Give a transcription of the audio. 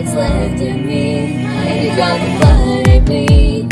it's left in me. I got to find me.